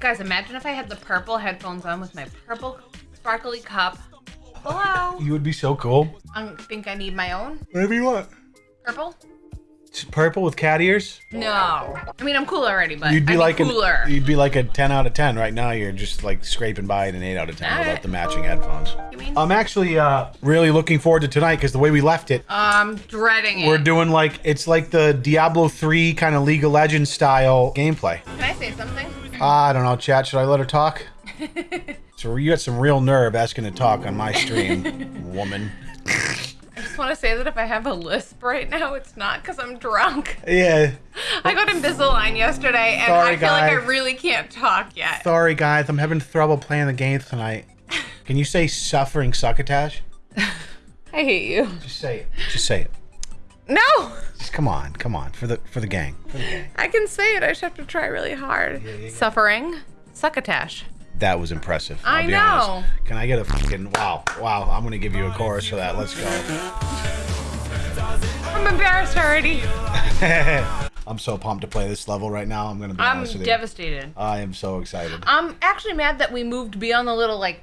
Guys, imagine if I had the purple headphones on with my purple sparkly cup. Hello. You would be so cool. I think I need my own Whatever you want. purple. It's purple with cat ears. No. I mean, I'm cool already, but You'd be I need like an, cooler. you'd be like a 10 out of 10 right now. You're just like scraping by at an 8 out of 10 without Alright. the matching headphones. You mean? I'm actually uh, really looking forward to tonight because the way we left it, I'm dreading it. we're doing like it's like the Diablo 3 kind of League of Legends style gameplay. Can I say something? Ah, I don't know, chat. Should I let her talk? so you got some real nerve asking to talk on my stream, woman. I just want to say that if I have a lisp right now, it's not because I'm drunk. Yeah. I got Invisalign yesterday, and Sorry, I feel like I really can't talk yet. Sorry, guys. I'm having trouble playing the game tonight. Can you say suffering succotash? I hate you. Just say it. Just say it. No, Just come on, come on, for the for the gang. For the gang. I can say it. I just have to try really hard. Suffering, succotash. That was impressive. I'll I be know. honest. Can I get a fucking wow, wow? I'm gonna give you a chorus for that. Let's go. I'm embarrassed already. I'm so pumped to play this level right now. I'm gonna be I'm honest with you. devastated. I am so excited. I'm actually mad that we moved beyond the little like,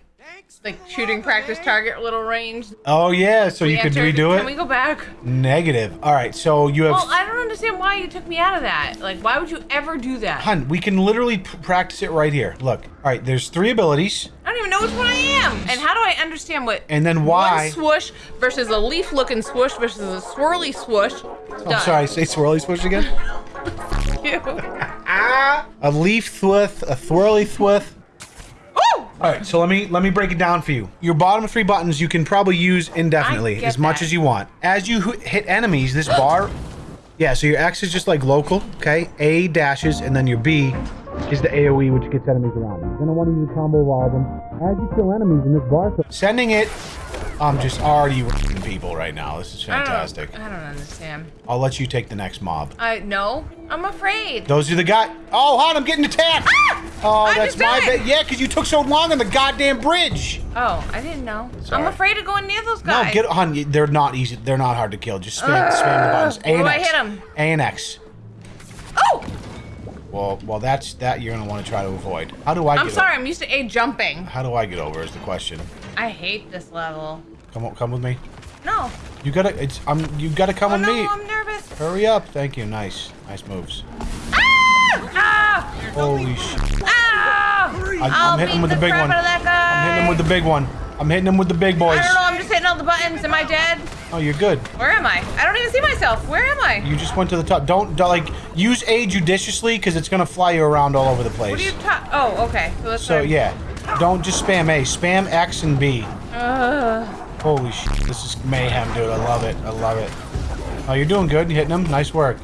like shooting practice target little range. Oh yeah, so you We could entered. redo Can we go back? Negative. All right, so you have. Well, I don't understand why you took me out of that. Like, why would you ever do that? Hun, we can literally practice it right here. Look. All right, there's three abilities, I don't even know which one I am. And how do I understand what and then why? one swoosh versus a leaf-looking swoosh versus a swirly swoosh? I'm sorry, say swirly swoosh again. A leaf thwith, a thwirly thwith. All right, so let me let me break it down for you. Your bottom three buttons you can probably use indefinitely, as much that. as you want. As you hit enemies, this bar, yeah. So your X is just like local, okay? A dashes, and then your B is the AOE, which gets enemies around you. You're gonna want to use a combo of all of them as you kill enemies in this bar. Sending it, I'm just already wrecking people right now. This is I don't- fantastic. I don't understand. I'll let you take the next mob. I no. I'm afraid. Those are the guys. Oh, hon, I'm getting attacked. Ah! Oh, I that's my bad. Yeah, because you took so long on the goddamn bridge. Oh, I didn't know. Sorry. I'm afraid of going near those guys. No, get hon. They're not easy. They're not hard to kill. Just spam, spam the buttons. A and do I X. hit 'em? A and X. Well, well, that's that you're gonna want to try to avoid. How do I? I'm sorry. I'm used to A jumping. How do I get over? Is the question. I hate this level. Come on, come with me. No. You gotta. It's. I'm. You gotta come Oh with no, me. I'm nervous. Hurry up. Thank you. Nice. Nice moves. Ah! Ah! Holy shit. Ah! I'm I'll hitting him with the big one. Out of that guy. I'm hitting him with the big one. I'm hitting him with the big boys. I don't know. I'm just hitting all the buttons. Am I dead? Oh, you're good. Where am I? I don't even see myself. Where am I? You just went to the top. Don't, don't like use A judiciously because it's gonna fly you around all over the place. What are you ta- Oh, okay. So, so yeah, don't just spam A. Spam X and B. Ugh. Holy shit, this is mayhem, dude. I love it. I love it. Oh, you're doing good. You're hitting them. Nice work.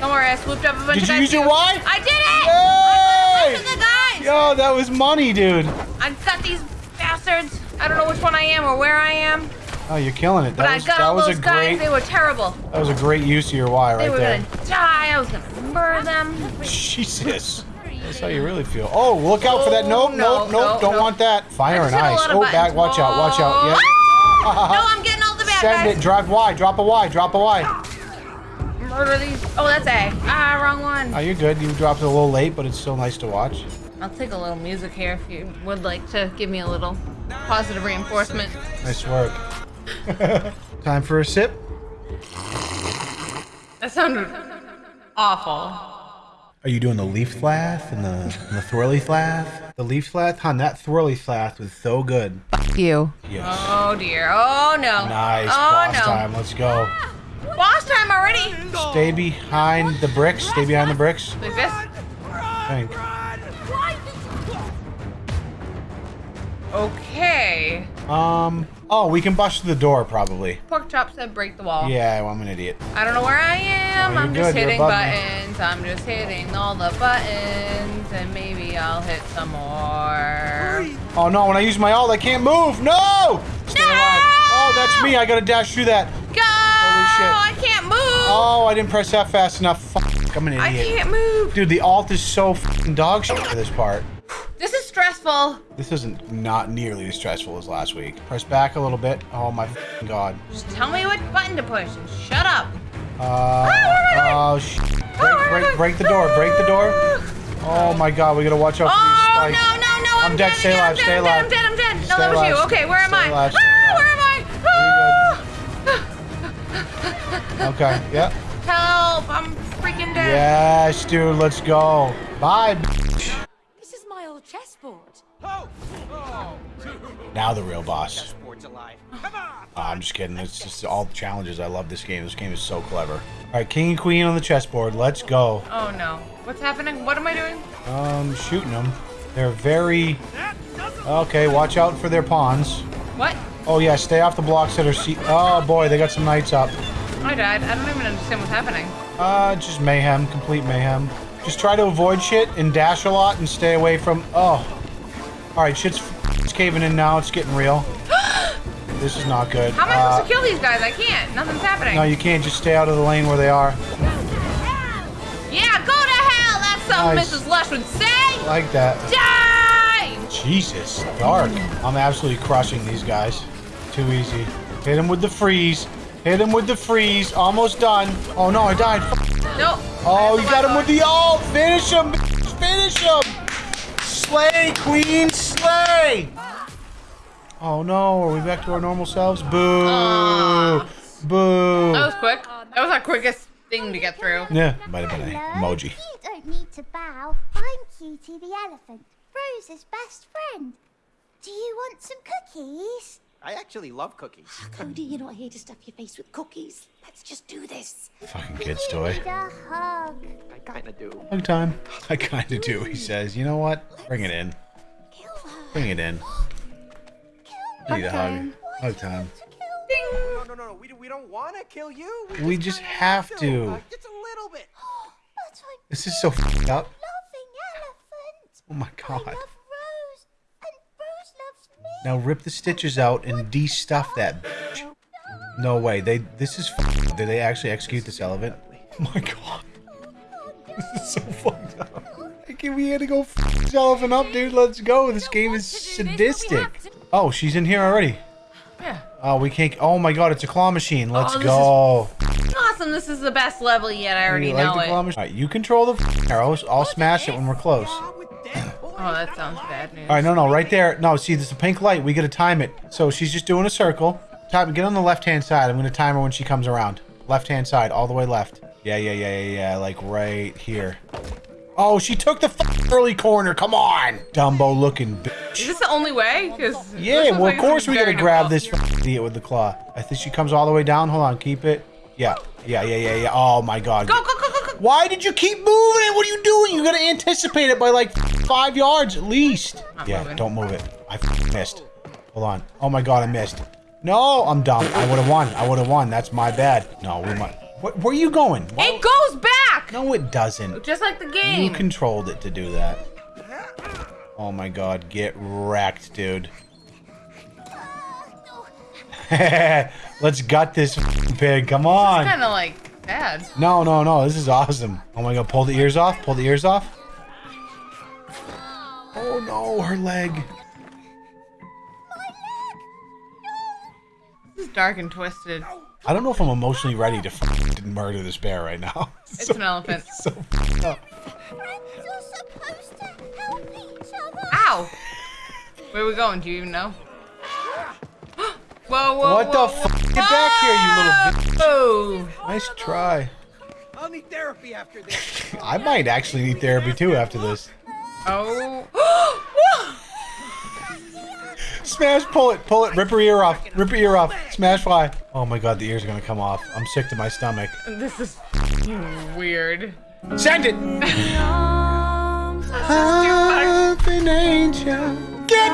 don't worry. I swooped up a bunch Did of you guys. use your. Y? I did it! I Yay! got the guys. Yo, that was money, dude. I've got these bastards. I don't know which one I am or where I am, Oh, you're killing it. but That I was got that all was those a guys. great They were terrible. that was a great use of your Y They were there. gonna die. I was gonna murder them. Jesus. That's how you really feel. Oh, look out for that. Oh, Nope, no, nope, nope. no, Don't no. want that. Fire and just hit a ice. lot of Oh, back. buttons. Watch out. Watch out. Yeah. Ah! no, I'm getting all the bad Send guys. it. Drive Y. Drop a Y. Drop a Y. Murder these. Oh, that's A. Ah, wrong one. Oh, you're good. You dropped it a little late, but it's still nice to watch. I'll take a little music here if you would like to give me a little positive reinforcement. Nice work. Time for a sip. That sounded awful. Are you doing the leaf flath and the, and the thwirly flath? The leaf flath? Hun, that thwirly flath was so good. Fuck You. Yes. Oh dear. Oh no. Nice. Oh boss no. time. Let's go. Boss time already. Stay behind the bricks. Stay behind the bricks. Like this. Think. Okay. Um. Oh, we can bust through the door probably. Pork chop said break the wall. Yeah, well, I'm an idiot. I don't know where I am. Oh, I'm just good. Hitting buttons. I'm just hitting all the buttons, and maybe I'll hit some more. Oh no, when I use my ult, I can't move. No! Stay No! alive. Oh, that's me. I gotta dash through that. Go! Holy shit. I can't move. Oh, I didn't press F fast enough. Fuck, I'm an idiot. I can't move. Dude, the ult is so fucking dog shit for this part. Stressful. This isn't not nearly as stressful as last week. Press back a little bit. Oh my god. Just tell me what button to push and shut up. Uh, where oh sh. Oh, Break, I break, break the door. Break the door. Oh my god, we gotta watch out for Oh these no spikes. no no! I'm I'm, dead, dead. stay alive, I'm stay dead, alive. I'm dead. I'm dead. No, that was you. Okay, where am I? alive, Ah, where am I? Okay, yeah. Ah, help! I'm freaking dead. Yes, dude, let's go. Bye. Now the real boss. Sports alive. Come on! Oh, I'm just kidding. It's just all the challenges. I love this game. This game is so clever. All right, king and queen on the chessboard. Let's go. Oh no! What's happening? What am I doing? Um, shooting them. They're very... Okay, watch out for their pawns. What? Oh, yeah, stay off the blocks that are... Se oh, boy, they got some knights up. I died. I don't even understand what's happening. Uh, just mayhem. Complete mayhem. Just try to avoid shit and dash a lot and stay away from... Oh. All right, shit's it's caving in now. It's getting real. this is not good. How am I Uh, supposed to kill these guys? I can't. Nothing's happening. No, you can't just stay out of the lane where they are. Yeah, go to hell. That's something Nice. Mrs. Lush would say. Like that. Die! Jesus, dark. I'm absolutely crushing these guys. Too easy. Hit him with the freeze. Hit him with the freeze. Almost done. Oh no, I died. Nope. Oh, you got him with the ult. Finish him. Finish him. Slay, queen, slay. Oh no, are we back to our normal selves? Boo. Aw. Boo. That was quick. That was our quickest thing to get through. Yeah, might have been an emoji. You don't need to bow. I'm Cutie the elephant, Rose's best friend. Do you want some cookies? I actually love cookies. Oh, Cody, you're not here to stuff your face with cookies. Let's just do this. Fucking kid's toy. need a hug. I kinda do. Hug time. I kind of do, he says. You know what? Bring it in. Kill her. Bring it in. Kill Need a hug. Hug time. to kill me. No, no, no, no. We, we don't want to kill you. We just kinda have to. Uh, just a little bit. This is so f***ed up. loving elephant. Oh my I god. love Rose, and Rose loves me. Now rip the stitches out and de-stuff that bitch. No way. They. This is f***ed. Did they actually execute this elephant? Oh my god. This is so fucked up. Like, we had to go f this elephant up, dude. Let's go. This game is sadistic. Oh, she's in here already. Yeah. Oh, we can't. Oh my god, it's a claw machine. Oh, Let's Oh, this go. Awesome. This is the best level yet. I already You like know the it. claw machine? All right, you control the arrows. I'll smash it when we're close. With Deadpool. Oh, that sounds bad news. All right, no, no, right there. No, see, there's a pink light. We got to time it. So she's just doing a circle. Time. Get on the left-hand side. I'm gonna time her when she comes around. Left-hand side, all the way left. Yeah, yeah, yeah, yeah, yeah. Like right here. Oh, she took the f- early corner. Come on, Dumbo-looking bitch. Is this the only way? 'Cause this Yeah, well, like of course it's we gotta grab this difficult. idiot with the claw. I think she comes all the way down. Hold on, keep it. Yeah, yeah, yeah, yeah, yeah. Oh my god. Go, go, go, go, go. Why did you keep moving it? What are you doing? You gotta anticipate it by like five yards at least. Not yeah, moving. don't move it. I f- missed. Hold on. Oh my god, I missed. No, I'm dumb. I would have won. I would have won. That's my bad. No, we might. Where, where are you going? Why- It goes back! No, it doesn't. Just like the game. You controlled it to do that. Oh my god, get wrecked, dude. Let's gut this pig. Come on. It's kind of like bad. No, no, no. This is awesome. Oh my god, pull the ears off. Pull the ears off. Oh no, her leg. leg. No. This is dark and twisted. I don't know if I'm emotionally ready to f- murder this bear right now. It's an elephant. so f***ed up. Friends are supposed to help each other. Ow! Where are we going? Do you even know? whoa, whoa, What the whoa, f- Get back here, you little bitch. Oh! Nice try. I'll need therapy after this. I might actually need therapy too after this. Oh! Smash, pull it, pull it, rip her ear off, rip her ear off, smash fly. Oh my god, the ears are gonna come off. I'm sick to my stomach. this is weird. Send it! Elephant angel. Get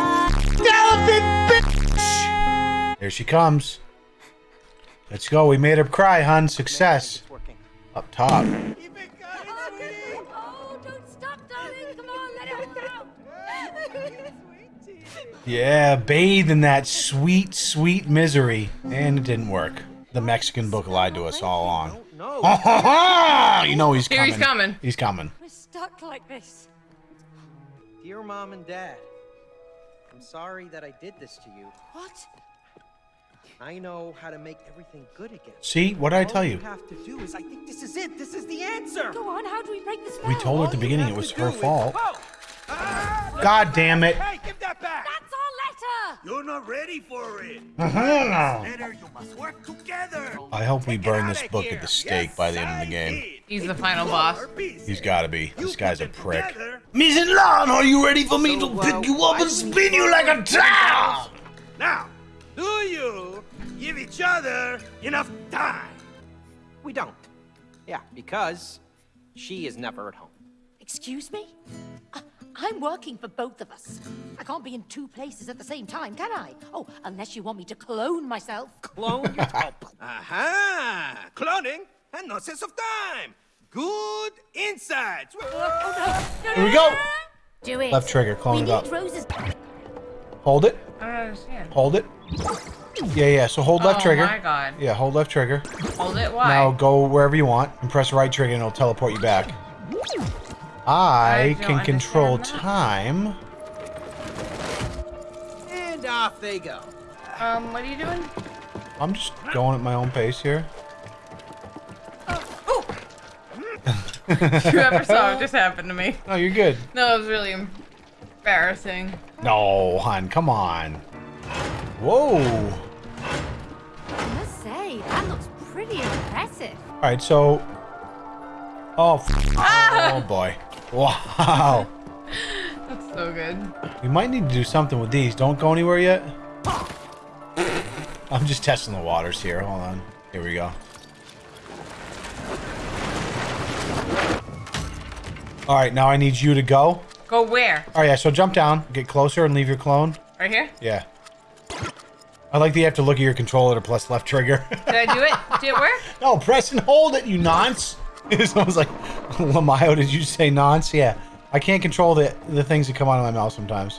elephant, bitch! There she comes. Let's go. We made her cry, hun. Success. Up top. Yeah, bathe in that sweet, sweet misery. And it didn't work. The Mexican book lied to us all along. No. you know he's Here coming. he's coming. He's coming. We're stuck like this. Dear mom and dad, I'm sorry that I did this to you. What? I know how to make everything good again. See, what did I tell you? All you have to do is, I think this is it. This is the answer. Go on, how do we break the spell? We told her at the beginning it was her do is- fault. Oh! Ah! God damn it. Hey, give that back! That's our letter! You're not ready for it. Uh-huh. Better you must work together. I hope we burn this book at the stake Yes, by the end of the game. He's the final boss. He's gotta be. This You guy's a prick. together. Ms. Lan, are you ready for me So, to uh, pick you up and spin you like a top? Now, do you give each other enough time? We don't. Yeah, because she is never at home. Excuse me? I- I'm working for both of us. I can't be in two places at the same time, can I? Oh, unless you want me to clone myself. Clone your help. Aha! Cloning and no sense of time. Good insights. Oh, no. No, Here we go. no, no. Do it. Left trigger, clone we it need up. Rose's. Hold it. I. Hold it. Yeah, yeah. So hold left oh trigger. my god. Yeah, hold left trigger. Hold it. Why? Now go wherever you want and press right trigger and it'll teleport you back. I, don't can control time. And off they go. Um, what are you doing? I'm just going at my own pace here. Oh! you ever saw what just happened to me? No, you're good. No, it was really embarrassing. No, hon, come on. Whoa. I must say, that looks pretty impressive. All right, so. Oh, f- ah. oh boy. Wow. That's so good. We might need to do something with these. Don't go anywhere yet. I'm just testing the waters here. Hold on. Here we go. All right, now I need you to go. Go where? All right, yeah, so jump down, get closer, and leave your clone. Right here? Yeah. I like that you have to look at your controller to press left trigger. Did I do it? Did it work? no, press and hold it, you nonce. Someone's like, Lamayo, did you say nonce? Yeah. I can't control the the things that come out of my mouth sometimes.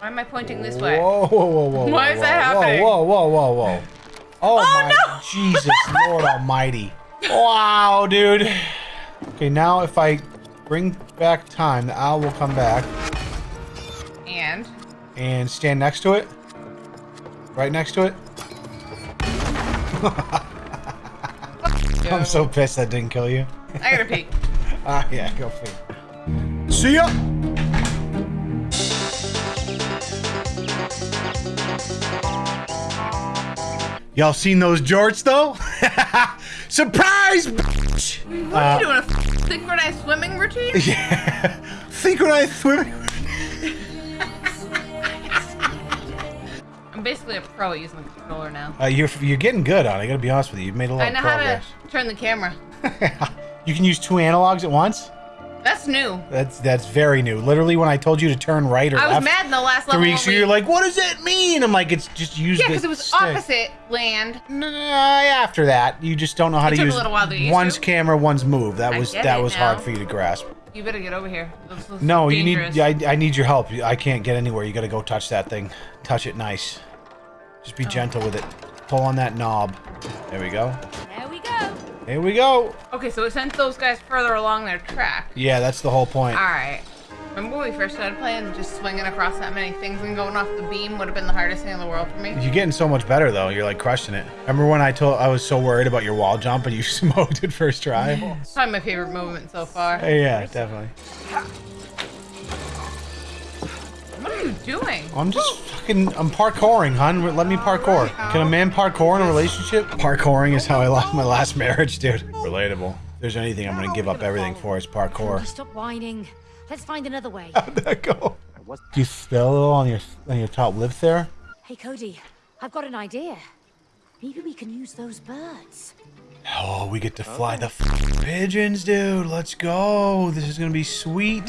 Why am I pointing this way? Whoa, whoa, whoa, whoa. Why whoa, is that whoa, happening? Whoa, whoa, whoa, whoa. Oh, oh, my Jesus, Lord Almighty. Wow, dude. Okay, now if I bring back time, the owl will come back And and stand next to it. Right next to it. I'm so pissed that didn't kill you. I gotta pee. Ah, yeah, go for it. See ya! Y'all seen those jorts though? Surprise! bitch! What are you doing? A synchronized swimming routine? Yeah. Synchronized swimming. Basically a pro at using the controller now. Uh, you're you're getting good on. it, I gotta be honest with you. You've made a lot I of know how to turn the camera. you can use two analogs at once. That's new. That's that's very new. Literally, when I told you to turn right or I was left mad in the last level. three, when so we- you're like, what does that mean? I'm like, it's just use yeah, because it was stick. opposite land. Nah, after that, you just don't know how It to took a use little while to one's to. camera, one's move. That I was that was hard for you to grasp. You better get over here. No, dangerous. you need. I, I need your help. I can't get anywhere. You got to go touch that thing. Touch it nice. Just Oh. be gentle with it. Pull on that knob. There we go. There we go. Here we go. Okay, so it sent those guys further along their track. Yeah, that's the whole point. All right. Remember when we first started playing, just swinging across that many things and going off the beam would have been the hardest thing in the world for me. You're getting so much better though. You're like crushing it. Remember when I told I was so worried about your wall jump and you smoked it first try? It's probably my favorite movement so far. yeah, definitely. What are you doing? I'm just fucking. I'm parkouring, hun. Let me parkour. Can a man parkour in a relationship? Parkouring is how I lost my last marriage, dude. Relatable. If there's anything I'm gonna give up everything for, it's parkour. Stop whining. Let's find another way. How'd that go? I Do you smell a little on your on your top lip there? hey, Cody, I've got an idea. Maybe we can use those birds. Oh, we get to fly the f- pigeons, dude. Let's go. This is gonna be sweet,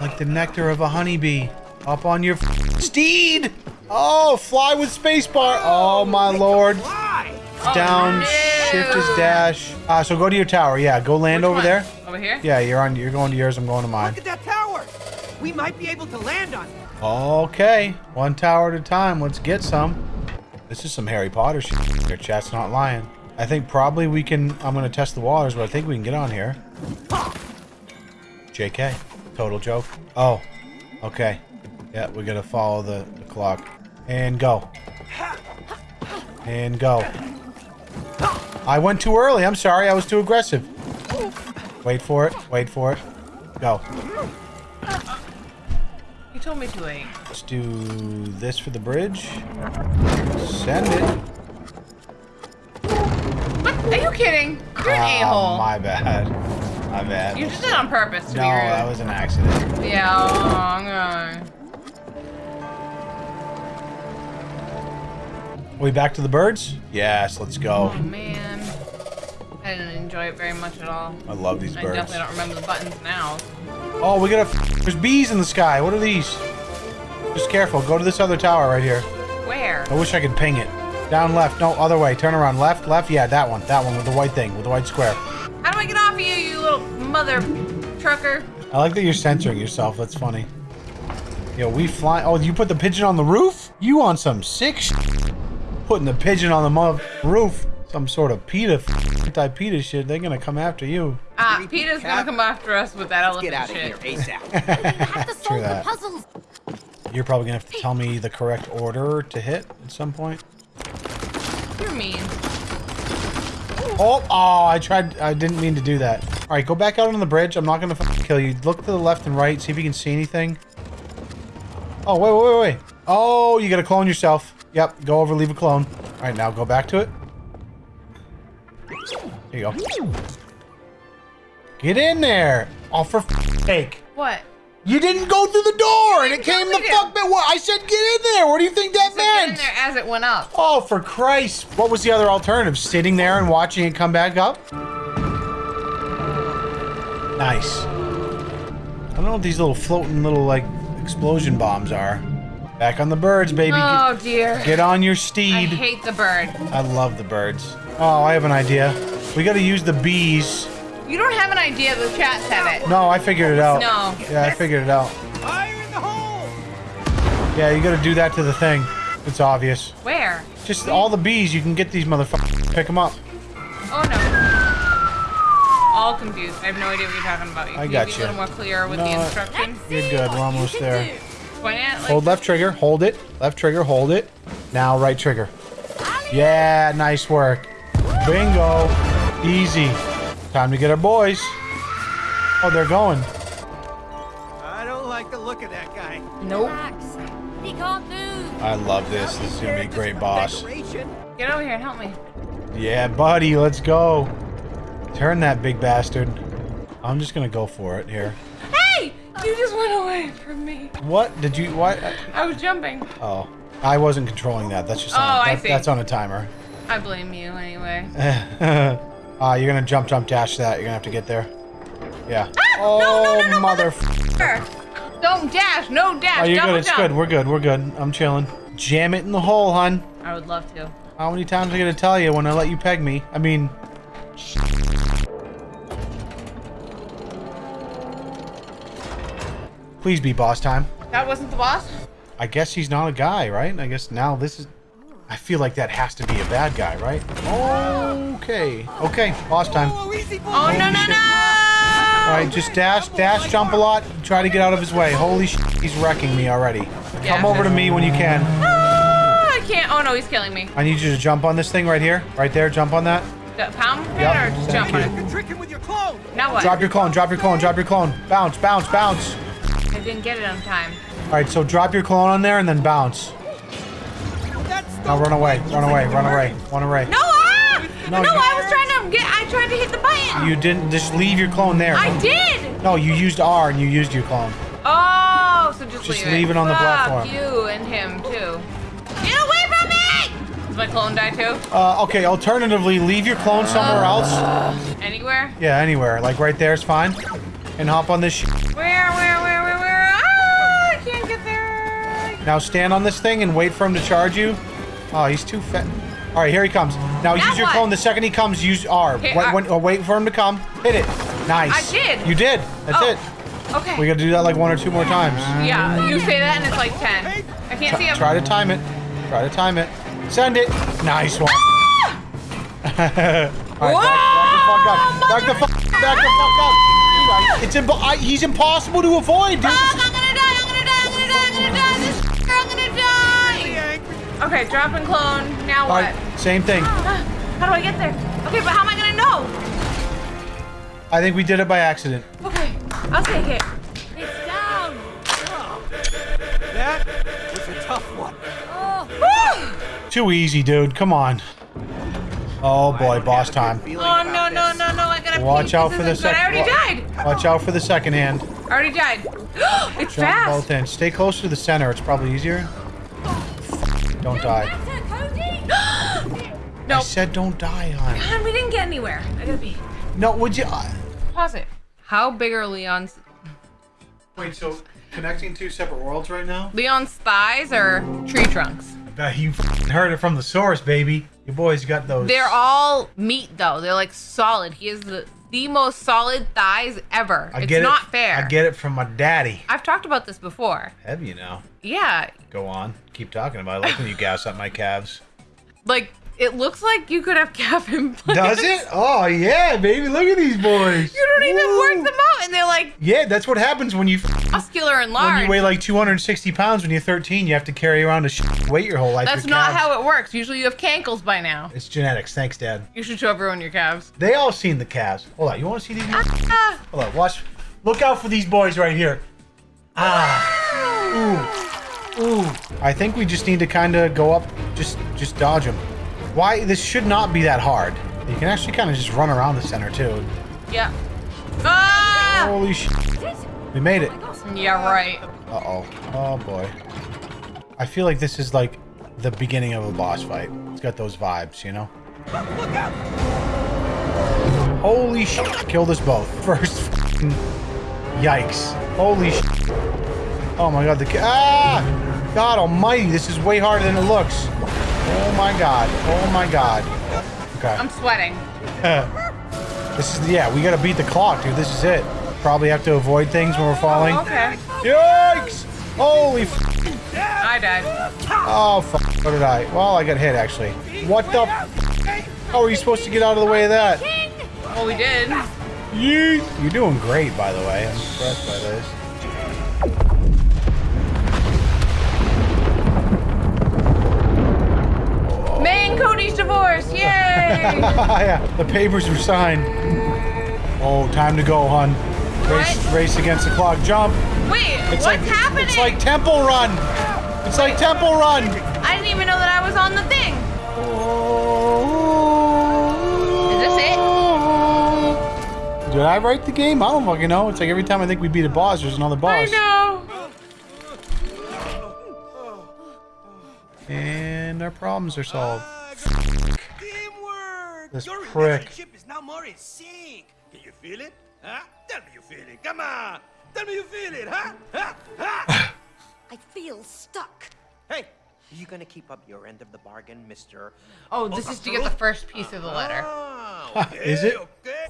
like the nectar of a honeybee. Up on your f- steed. Oh, fly with spacebar. Oh my lord. Why? Down, shift is dash. Uh, so go to your tower. Yeah, go land Which over one? there. Over here? Yeah, you're on. You're going to yours. I'm going to mine. Look at that tower. We might be able to land on it. Okay, one tower at a time. Let's get some. This is some Harry Potter shit. Your chat's not lying. I think probably we can. I'm gonna test the waters, but I think we can get on here. JK, total joke. Oh, okay. Yeah, we gotta follow the, the clock and go. And go. I went too early. I'm sorry. I was too aggressive. Wait for it. Wait for it. Go. You told me to wait. Let's do this for the bridge. Send it. What? Are you kidding? You're an Oh, a-hole. my bad. My bad. You just did it on purpose to no, that was an accident. Yeah, oh, okay. We back to the birds? Yes, let's go. Oh, man. I didn't enjoy it very much at all. I love these I birds. definitely don't remember the buttons now. Oh, we got a. There's bees in the sky. What are these? Just careful. Go to this other tower right here. Where? I wish I could ping it. Down left. No, other way. Turn around. Left, left. Yeah, that one. That one with the white thing, with the white square. How do I get off of you, you little mother trucker? I like that you're censoring yourself. That's funny. Yo, we fly. Oh, you put the pigeon on the roof? You on some sick sh Putting the pigeon on the mo- roof. Some sort of PETA, anti-PETA shit. They're gonna come after you. Ah, PETA's gonna come after us with that Let's elephant get out of shit. here ASAP. have to True solve the that. puzzles. You're probably gonna have to tell me the correct order to hit at some point. You're mean. Oh, oh, I tried. I didn't mean to do that. All right, go back out on the bridge. I'm not gonna kill you. Look to the left and right. See if you can see anything. Oh, wait, wait, wait, wait. Oh, you gotta clone yourself. Yep, go over, leave a clone. All right, now go back to it. There you go. Get in there. Oh, for f- sake. What? You didn't go through the door, and it came the fuck back. What? I said get in there. What do you think that So get in meant? there as it went up. Oh, for Christ. What was the other alternative? Sitting there and watching it come back up? Nice. I don't know what these little floating little, like, explosion bombs are. Back on the birds, baby. Oh dear. Get, get on your steed. I hate the bird. I love the birds. Oh, I have an idea. We gotta use the bees. You don't have an idea. The chat said it. No, I figured it out. No. Yeah, I figured it out. Fire in the hole! Yeah, you gotta do that to the thing. It's obvious. Where? Just all the bees, you can get these motherfuckers. Pick them up. Oh no. All confused. I have no idea what you're talking about. You I can got be you. a little more clear with No, the instructions. You're good. We're almost there. Point it like Hold left trigger, hold it. Left trigger, hold it. Now right trigger. Yeah, nice work. Bingo. Easy. Time to get our boys. Oh, they're going. I don't like the look of that guy. Nope. He can't move. I love this. This is gonna be a great boss. Decoration. Get over here and help me. Yeah, buddy, let's go. Turn that big bastard. I'm just gonna go for it here. You just went away from me. What did you? What? I was jumping. Oh, I wasn't controlling that. That's just. Oh, on, I see. That's on a timer. I blame you anyway. Ah, you're gonna jump, jump, dash that. You're gonna have to get there. Yeah. Ah, oh, no, no, no, mother. Don't dash. No dash. Oh, you're Double good. It's jump. good. We're good. We're good. I'm chilling. Jam it in the hole, hun. I would love to. How many times am I gonna tell you when I let you peg me? I mean. Please be boss time. That wasn't the boss? I guess he's not a guy, right? I guess now this is. I feel like that has to be a bad guy, right? Okay. Okay, boss time. Oh, easy boy. Oh, no, no, shit. no! All right, just dash, dash, jump a lot, try to get out of his way. Holy sh! He's wrecking me already. Yeah. Come over to me when you can. Ah, I can't. Oh no, he's killing me. I need you to jump on this thing right here, right there. Jump on that. D- Pound it Yep, or just thank jump on it? You're tricking with your clone. Now what? Drop your clone, drop your clone, drop your clone. Bounce, bounce, bounce. I didn't get it on time. All right, so drop your clone on there and then bounce. That's Now run away, run away, run away, run away. No, ah! No, No, I was trying to get. I tried to hit the button. You didn't. Just leave your clone there. I did. No, you used R and you used your clone. Oh, so just, Just leave, leave it on the Fuck platform. you and him too. Get away from me! Does my clone die too? Uh, okay. Alternatively, leave your clone somewhere else. Anywhere? Yeah, anywhere. Like right there is fine. And hop on this. Sh- Where? Where? Where? Where? Where? Ah! I can't get there. Now stand on this thing and wait for him to charge you. Oh, he's too fat. All right, here he comes. Now, Now use your what? clone. The second he comes, use R. Okay, wait, when- uh, wait for him to come. Hit it. Nice. I did. You did. That's Oh. it. Okay. We gotta do that like one or two more times. yeah, you say that and it's like ten. I can't see Try, him. try to time it. Try to time it. Send it. Nice one. All right, back, back the fuck up. Back the fuck. Back the fuck up. Dude, I- It's impo- I, he's impossible to avoid, dude. Is- I'm gonna die. I'm gonna die. I'm gonna die. I'm gonna die. Okay, drop and clone. Now All what? right, same thing. How do I get there? Okay, but how am I gonna know? I think we did it by accident. Okay, I'll take it. It's down. That was a tough one. Oh. Too easy, dude. Come on. Oh boy, boss time. Oh no no no no! I gotta Watch pee. out This for the isn't good. I second. already died. Watch out for the second hand. I already died. it's Jump fast. both in. Stay close to the center. It's probably easier. Don't die. I Nope. said don't die, hon. God, we didn't get anywhere. I gotta pee. No, would you? uh, Pause it. How big are Leon's Wait, so connecting two separate worlds right now? Leon's thighs or tree trunks? Bet you heard it from the source, baby. Your boy's got those. They're all meat though. They're like solid. He has the the most solid thighs ever. I it's get not it. fair. I get it from my daddy. I've talked about this before. Have you now? Yeah, Go on. Keep talking about it. I like when you gas up my calves. like it looks like you could have calf implants. Does it? Oh yeah, baby. Look at these boys. You don't even Woo. work them out, and they're like Yeah, that's what happens when you muscular and large. when you weigh like 260 pounds when you're 13. You have to carry around a sh- weight your whole life. That's not calves- how it works. Usually you have cankles by now. It's genetics. Thanks, Dad. You should show everyone your calves. They all seen the calves. Hold on. You want to see these? Ah, Hold on. Watch. Look out for these boys right here. Ah. Ooh. Ooh. I think we just need to kind of go up. Just, just dodge them. Why? This should not be that hard. You can actually kind of just run around the center too. yeah. Ah! Holy shit. We made it. Yeah, right. Uh oh. Oh boy. I feel like this is like the beginning of a boss fight. It's got those vibes, you know? Holy shit. Killed us both. First f***ing yikes. Holy shit. Oh my god, the Ah! God almighty, this is way harder than it looks. Oh my god. Oh my god. Okay. I'm sweating. this is, yeah, we gotta beat the clock, dude. This is it. Probably have to avoid things when we're falling. Okay. Yikes! Holy f- I died. Oh, fuck. What did I? Well, I got hit, actually. What the f- How are you supposed to get out of the way of that? Well, we did. Yeet! You're doing great, by the way. I'm impressed by this. Divorce. Yay! yeah, the papers were signed. Oh, time to go, hun. Race, What? race against the clock. Jump. Wait, It's what's like happening? it's like Temple Run. It's like Temple Run. I didn't even know that I was on the thing. Is this it? Did I write the game? I don't fucking know. It's like every time I think we beat a boss, there's another boss. I know. And our problems are solved. Good Teamwork! This Your prick. relationship is now more in sync. Can you feel it? Huh? Tell me you feel it. Come on. Tell me you feel it, huh? Huh? Huh? I feel stuck. Hey, are you gonna keep up your end of the bargain, Mister? Oh, this is to get the first piece of the letter. Ah, Is it? Okay.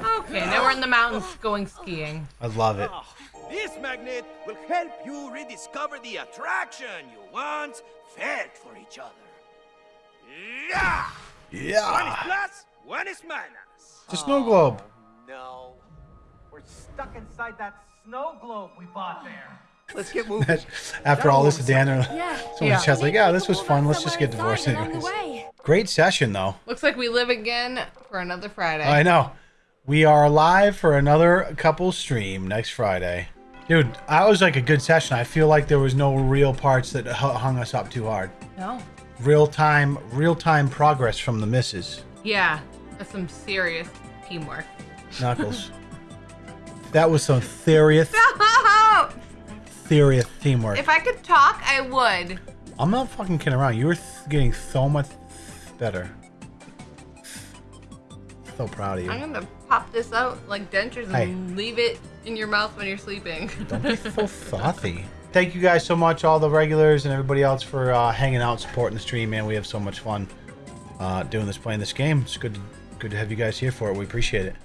Okay, now we're in the mountains going skiing. I love it. Ah, This magnet will help you rediscover the attraction you once felt for each other. Yeah! One is Yeah. plus, one is minus. It's a snow globe. No, we're stuck inside that snow globe we bought there. Let's get moving. After all this, Dan, uh, Yeah. someone's Yeah. chat's like, yeah, this was fun. Let's just get divorced anyways. Great session, though. Looks like we live again for another Friday. I know. We are live for another couple stream next Friday. Dude, that was like a good session. I feel like there was no real parts that hung us up too hard. No. Real time, real time progress from the misses. Yeah, that's some serious teamwork. Knuckles. that was some serious, serious teamwork. if I could talk, I would. I'm not fucking kidding around. You were th- getting so much better. So proud of you. I'm gonna pop this out like dentures and Hey. leave it in your mouth when you're sleeping. Don't be so frothy. Thank you guys so much, all the regulars and everybody else for uh, hanging out, supporting the stream, man. We have so much fun uh, doing this, playing this game. It's good, good to have you guys here for it. We appreciate it.